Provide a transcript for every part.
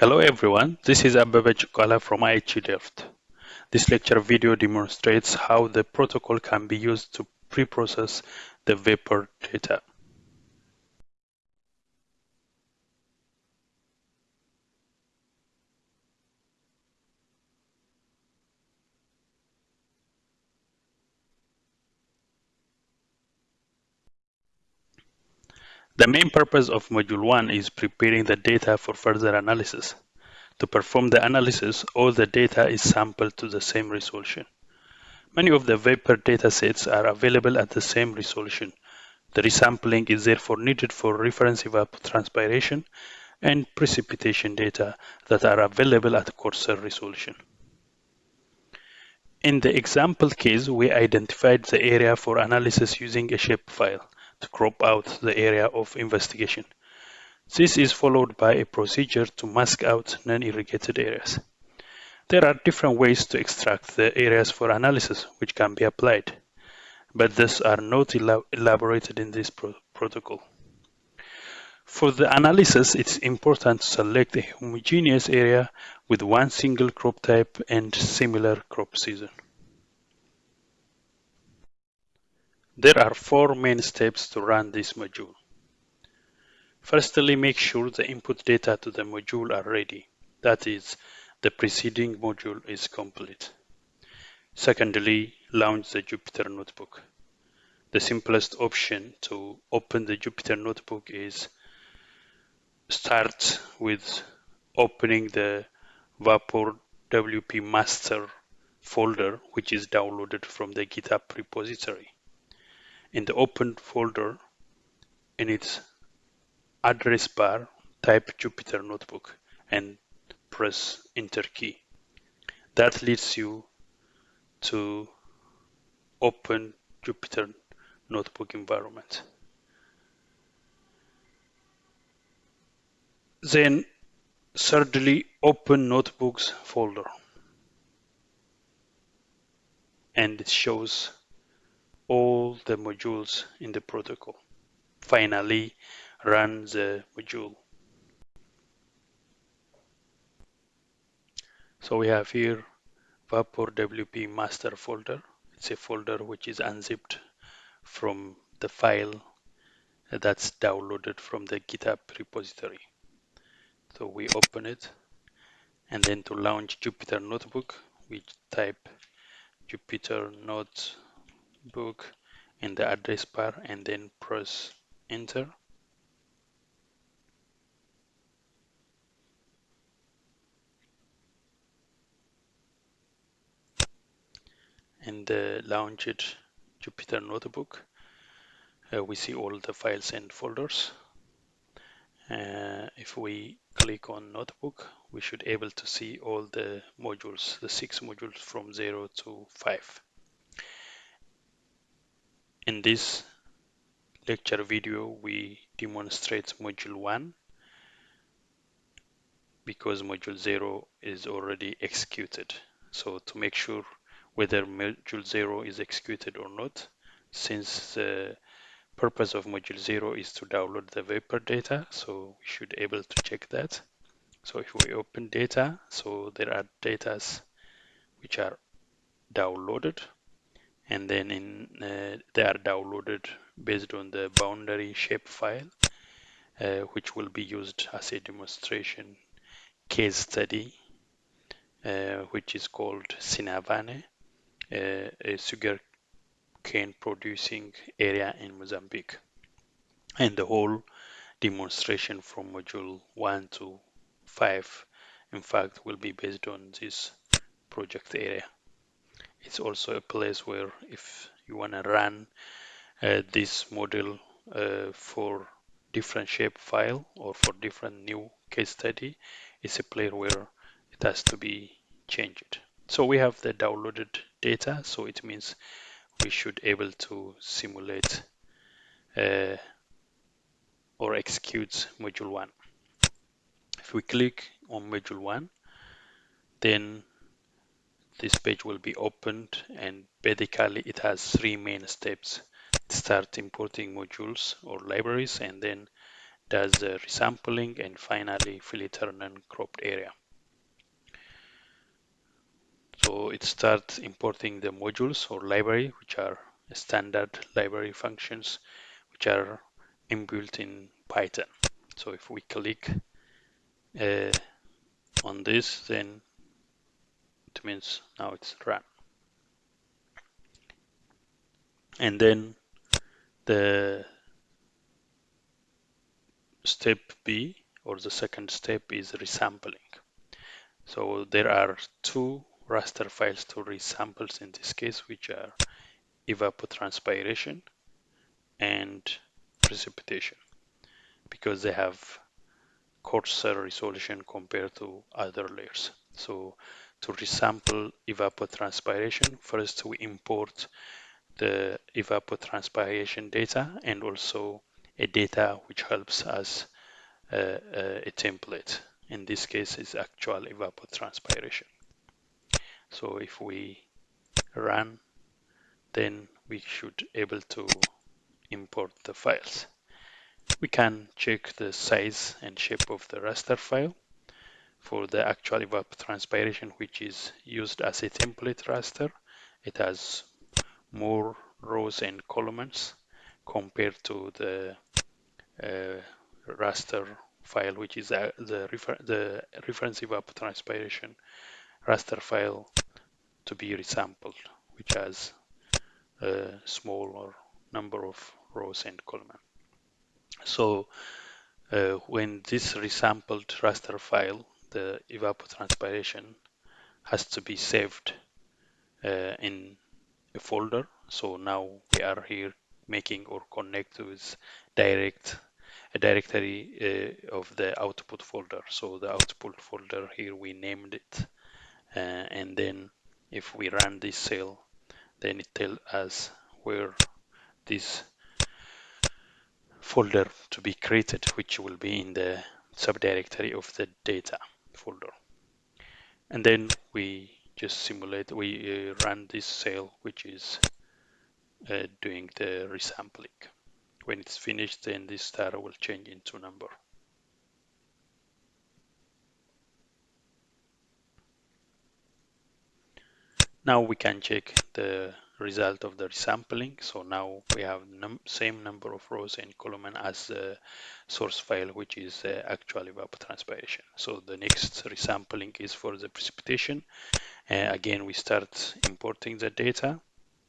Hello everyone, this is Abebe Chukalla from IHE Delft. This lecture video demonstrates how the protocol can be used to pre-process the WaPOR data. The main purpose of Module 1 is preparing the data for further analysis. To perform the analysis, all the data is sampled to the same resolution. Many of the WaPOR datasets are available at the same resolution. The resampling is therefore needed for reference evapotranspiration and precipitation data that are available at coarser resolution. In the example case, we identified the area for analysis using a shapefile to crop out the area of investigation. This is followed by a procedure to mask out non-irrigated areas. There are different ways to extract the areas for analysis which can be applied, but these are not elaborated in this pro protocol. For the analysis, it's important to select a homogeneous area with one single crop type and similar crop season. There are four main steps to run this module. Firstly, make sure the input data to the module are ready. That is, the preceding module is complete. Secondly, launch the Jupyter Notebook. The simplest option to open the Jupyter Notebook is start with opening the WaPOR WP master folder, which is downloaded from the GitHub repository in the open folder in its address bar, type Jupyter Notebook and press enter key. That leads you to open Jupyter Notebook environment. Then thirdly, open Notebooks folder. And it shows all the modules in the protocol. Finally, run the module. So we have here WaPOR WP master folder. It's a folder which is unzipped from the file that's downloaded from the GitHub repository. So we open it and then to launch Jupyter Notebook, we type Jupyter Note book in the address bar and then press enter. And uh, launch it Jupyter Notebook uh, we see all the files and folders. Uh, if we click on notebook we should able to see all the modules the six modules from 0 to 5 in this lecture video, we demonstrate module 1 because module 0 is already executed. So to make sure whether module 0 is executed or not, since the purpose of module 0 is to download the WaPOR data, so we should able to check that. So if we open data, so there are datas which are downloaded and then in uh, they are downloaded based on the boundary shape file uh, which will be used as a demonstration case study uh, which is called Xinavane, uh, a sugar cane producing area in Mozambique. And the whole demonstration from module 1 to 5 in fact will be based on this project area it's also a place where if you want to run uh, this model uh, for different shape file or for different new case study it's a place where it has to be changed. So we have the downloaded data so it means we should able to simulate uh, or execute module 1 if we click on module 1 then this page will be opened and basically it has three main steps start importing modules or libraries and then does the resampling, and finally filter non-cropped area. So it starts importing the modules or library, which are standard library functions, which are inbuilt in Python. So if we click uh, on this, then it means now it's run. And then the step B or the second step is resampling. So there are two raster files to resamples in this case, which are evapotranspiration and precipitation because they have coarser resolution compared to other layers. So to resample evapotranspiration, first we import the evapotranspiration data and also a data which helps us uh, uh, a template. In this case, is actual evapotranspiration. So if we run, then we should able to import the files. We can check the size and shape of the raster file for the actual evapotranspiration, which is used as a template raster. It has more rows and columns compared to the uh, raster file, which is uh, the, refer the reference evapotranspiration raster file to be resampled, which has a smaller number of rows and columns. So uh, when this resampled raster file, the evapotranspiration has to be saved uh, in a folder. So now we are here making or connect with direct a directory uh, of the output folder. So the output folder here we named it, uh, and then if we run this cell, then it tells us where this folder to be created, which will be in the subdirectory of the data folder. And then we just simulate, we uh, run this cell, which is uh, doing the resampling. When it's finished, then this star will change into number. Now we can check the result of the resampling. So now we have num same number of rows and column as the source file, which is uh, actual evapotranspiration. So the next resampling is for the precipitation. Uh, again, we start importing the data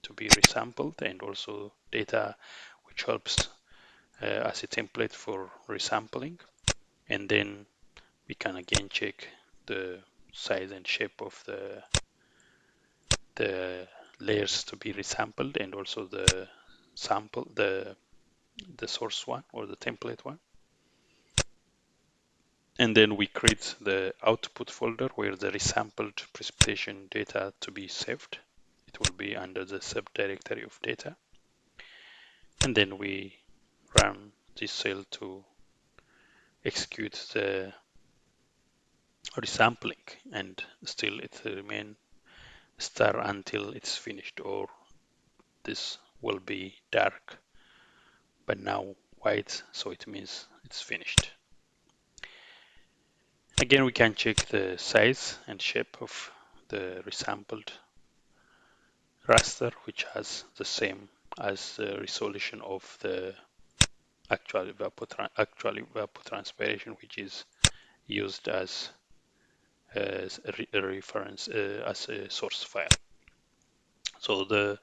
to be resampled and also data which helps uh, as a template for resampling. And then we can again check the size and shape of the the layers to be resampled and also the sample, the, the source one or the template one. And then we create the output folder where the resampled precipitation data to be saved. It will be under the subdirectory of data. And then we run this cell to execute the resampling and still it remain star until it's finished or this will be dark. But now white so it means it's finished. Again we can check the size and shape of the resampled raster which has the same as the resolution of the actual, evapotran actual evapotranspiration which is used as re a reference uh, as a source file. So the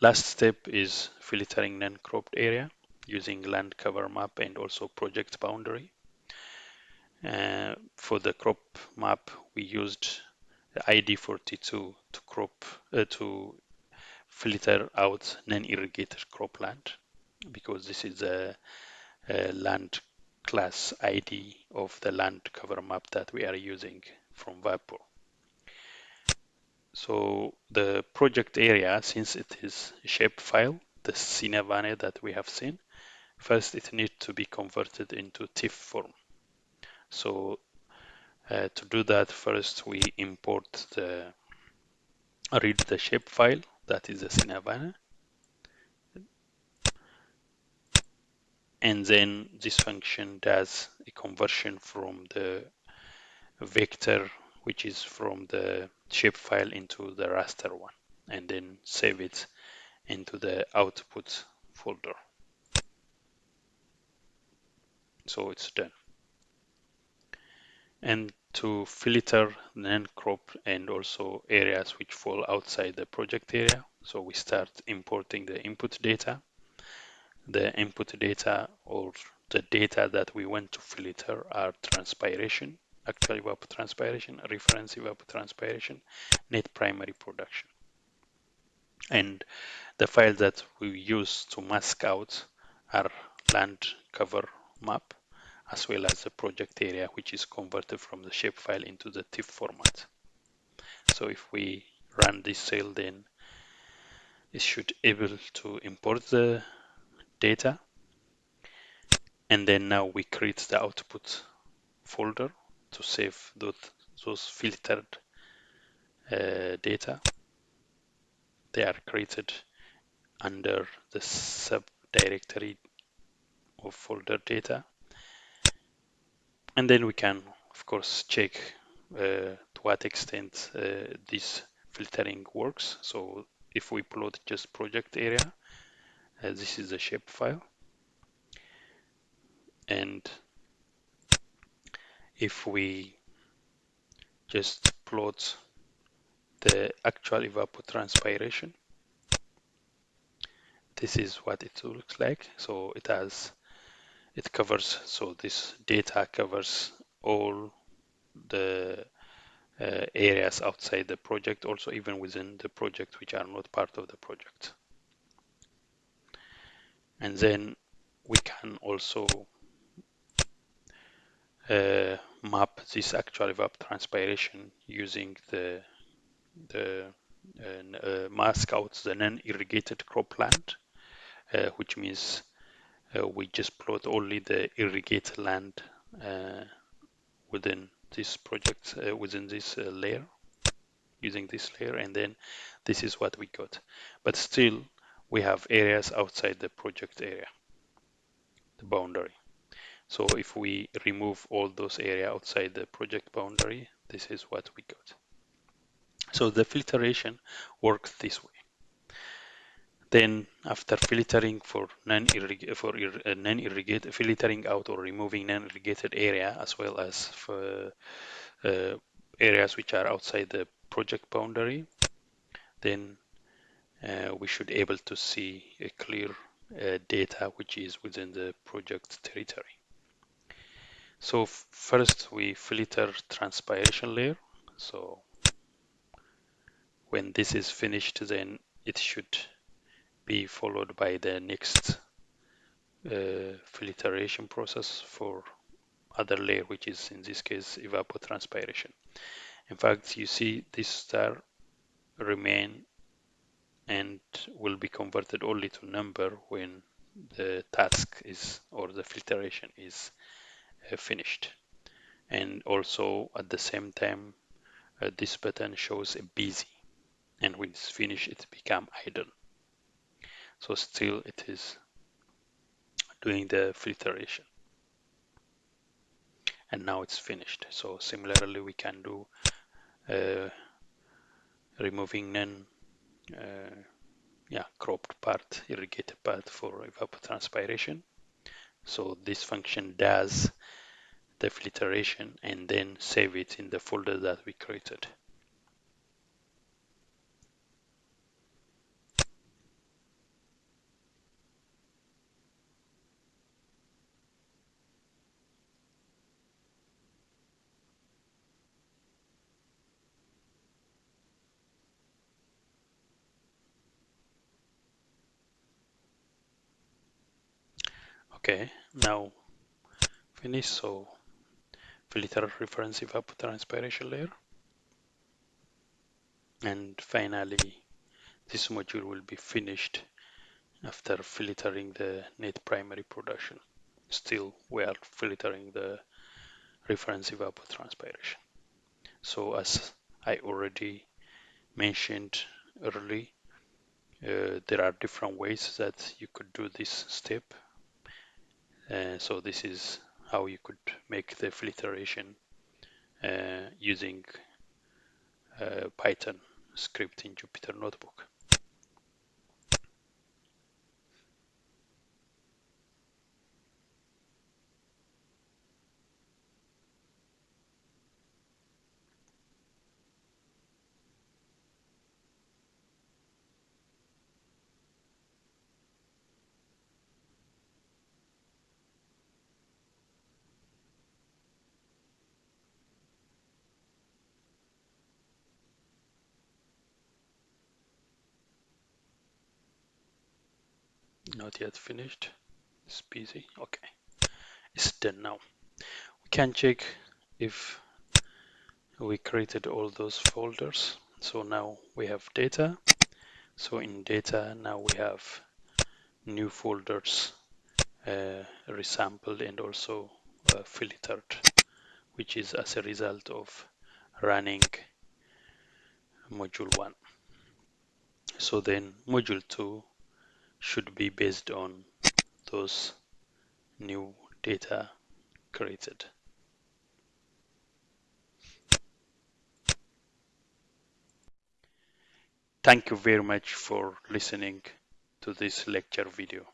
last step is filtering non-cropped area using land cover map and also project boundary. Uh, for the crop map, we used ID42 to crop uh, to filter out non-irrigated cropland because this is a, a land class ID of the land cover map that we are using from WaPOR. So the project area, since it is a shape file, the Xinavane that we have seen, first it needs to be converted into TIFF form. So uh, to do that, first we import the read the shape file that is the Xinavane. and then this function does a conversion from the vector which is from the shapefile into the raster one and then save it into the output folder. So it's done. And to filter non-crop and also areas which fall outside the project area so we start importing the input data. The input data or the data that we want to filter are transpiration, actual evapotranspiration, reference evapotranspiration, net primary production. And the file that we use to mask out are land cover map as well as the project area which is converted from the shapefile into the TIFF format. So if we run this cell then it should able to import the data and then now we create the output folder to save those, those filtered uh, data. They are created under the subdirectory of folder data. And then we can of course check uh, to what extent uh, this filtering works. So if we plot just project area uh, this is the shapefile and if we just plot the actual evapotranspiration. This is what it looks like. So it has it covers so this data covers all the uh, areas outside the project also even within the project which are not part of the project. And then we can also uh, map this actual evapotranspiration using the the uh, uh, mask out the non-irrigated cropland, uh, which means uh, we just plot only the irrigated land uh, within this project, within this layer, using this layer, and then this is what we got. But still, we have areas outside the project area, the boundary. So if we remove all those area outside the project boundary, this is what we got. So the filtration works this way. Then after filtering for non-irrigated, for uh, non-irrigated, filtering out or removing non-irrigated area as well as for uh, areas which are outside the project boundary, then uh, we should able to see a clear uh, data which is within the project territory. So first we filter transpiration layer. So when this is finished, then it should be followed by the next uh, filtration process for other layer, which is in this case evapotranspiration. In fact, you see this star remain and will be converted only to number when the task is or the filtration is finished. And also at the same time uh, this button shows a busy and when it's finished it become idle. So still it is doing the filtration and now it's finished. So similarly we can do uh, removing none uh, yeah cropped part irrigated part for evapotranspiration so this function does the filtration and then save it in the folder that we created. Okay, now finish. So filter reference evapotranspiration layer. And finally, this module will be finished after filtering the net primary production. Still, we are filtering the reference evapotranspiration. So as I already mentioned early, uh, there are different ways that you could do this step. Uh, so this is how you could make the filtration uh, using uh, Python script in Jupyter Notebook. Not yet finished. It's busy. Okay. It's done now. We can check if we created all those folders. So now we have data. So in data, now we have new folders uh, resampled and also uh, filtered, which is as a result of running module 1. So then module 2 should be based on those new data created. Thank you very much for listening to this lecture video.